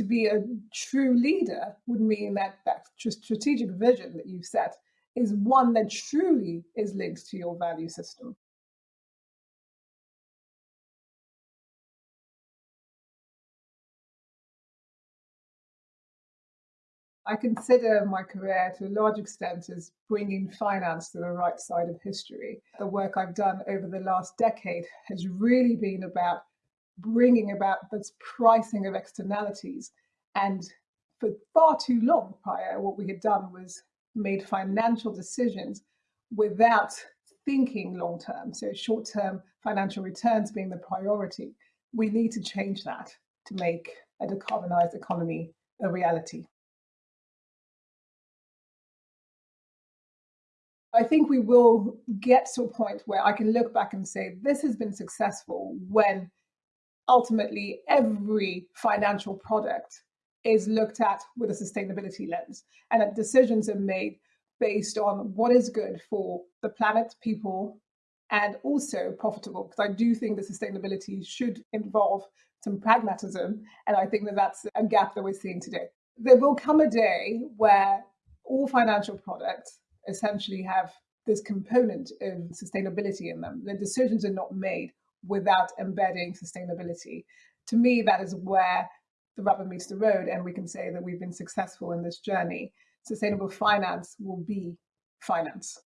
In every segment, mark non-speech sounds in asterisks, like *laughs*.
To be a true leader would mean that that strategic vision that you've set is one that truly is linked to your value system. I consider my career to a large extent as bringing finance to the right side of history. The work I've done over the last decade has really been about bringing about this pricing of externalities. And for far too long prior, what we had done was made financial decisions without thinking long term. So, short term financial returns being the priority. We need to change that to make a decarbonized economy a reality. I think we will get to a point where I can look back and say this has been successful when ultimately every financial product is looked at with a sustainability lens and that decisions are made based on what is good for the planet, people, and also profitable. Because I do think that sustainability should involve some pragmatism. And I think that that's a gap that we're seeing today. There will come a day where all financial products essentially have this component of sustainability in them. The decisions are not made without embedding sustainability. To me, that is where the rubber meets the road, and we can say that we've been successful in this journey. Sustainable finance will be finance.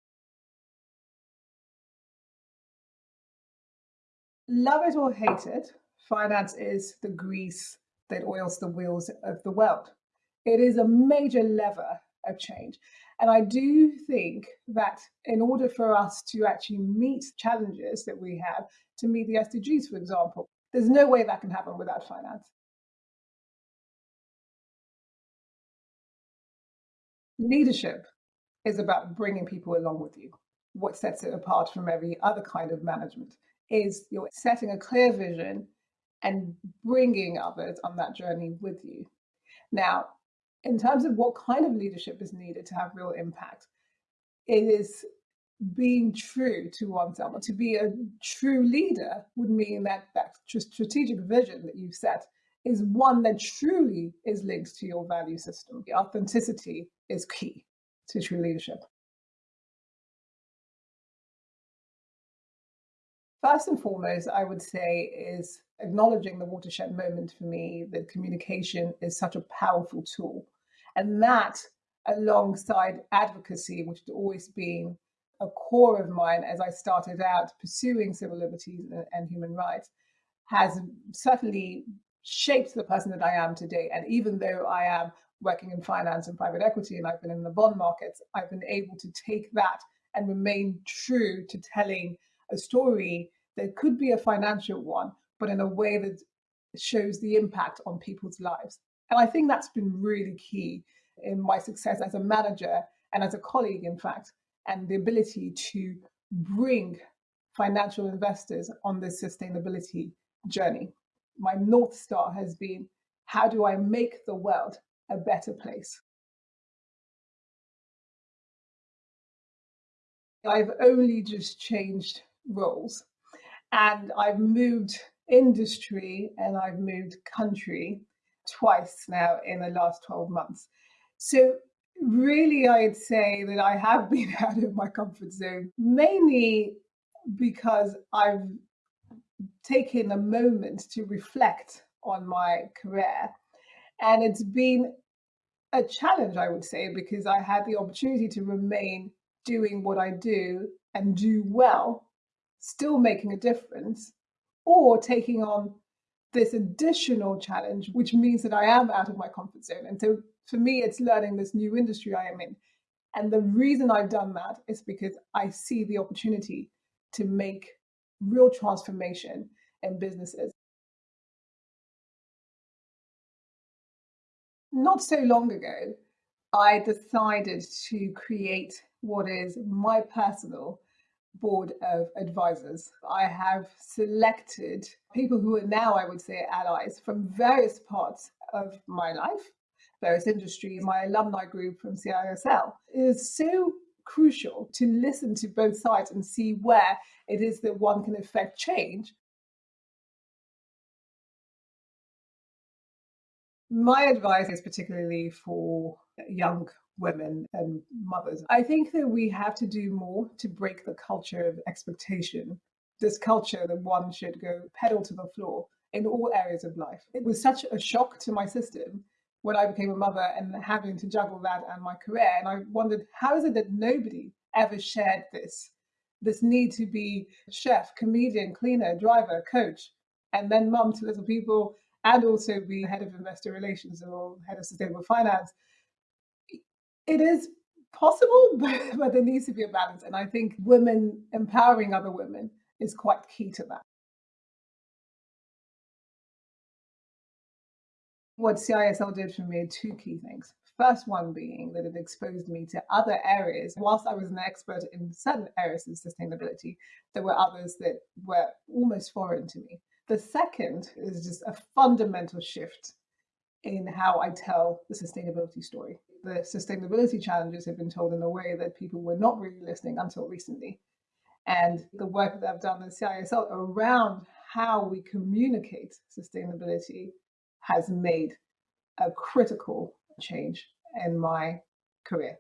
Love it or hate it, finance is the grease that oils the wheels of the world. It is a major lever of change. And I do think that in order for us to actually meet challenges that we have, to meet the SDGs, for example, there's no way that can happen without finance. Leadership is about bringing people along with you. What sets it apart from every other kind of management is you're setting a clear vision and bringing others on that journey with you. Now, in terms of what kind of leadership is needed to have real impact, it is being true to oneself. To be a true leader would mean that that strategic vision that you've set is one that truly is linked to your value system. The authenticity is key to true leadership. First and foremost, I would say is acknowledging the watershed moment for me that communication is such a powerful tool. And that, alongside advocacy, which has always been a core of mine as I started out pursuing civil liberties and human rights, has certainly shaped the person that I am today. And even though I am working in finance and private equity and I've been in the bond markets, I've been able to take that and remain true to telling a story that could be a financial one, but in a way that shows the impact on people's lives. And I think that's been really key in my success as a manager and as a colleague, in fact, and the ability to bring financial investors on this sustainability journey. My North Star has been how do I make the world a better place? I've only just changed roles and I've moved industry and I've moved country twice now in the last 12 months. So, really, I'd say that I have *laughs* been out of my comfort zone, mainly because I've taken a moment to reflect on my career. And it's been a challenge, I would say, because I had the opportunity to remain doing what I do and do well, still making a difference, or taking on this additional challenge, which means that I am out of my comfort zone. And so for me, it's learning this new industry I am in. And the reason I've done that is because I see the opportunity to make real transformation in businesses. Not so long ago, I decided to create what is my personal board of advisors. I have selected people who are now, I would say, allies from various parts of my life, various industries. My alumni group from CISL is so crucial to listen to both sides and see where it is that one can affect change. My advice is particularly for young women and mothers. I think that we have to do more to break the culture of expectation. This culture that one should go pedal to the floor in all areas of life. It was such a shock to my system when I became a mother and having to juggle that and my career. And I wondered, how is it that nobody ever shared this? This need to be chef, comedian, cleaner, driver, coach, and then mum to little people, and also be head of investor relations or head of sustainable finance. It is possible, *laughs* but, but there needs to be a balance. And I think women empowering other women is quite key to that. what CISL did for me two key things. First one being that it exposed me to other areas. Whilst I was an expert in certain areas of sustainability, there were others that were almost foreign to me. The second is just a fundamental shift in how I tell the sustainability story. The sustainability challenges have been told in a way that people were not really listening until recently. And the work that I've done at CISL around how we communicate sustainability has made a critical change in my career.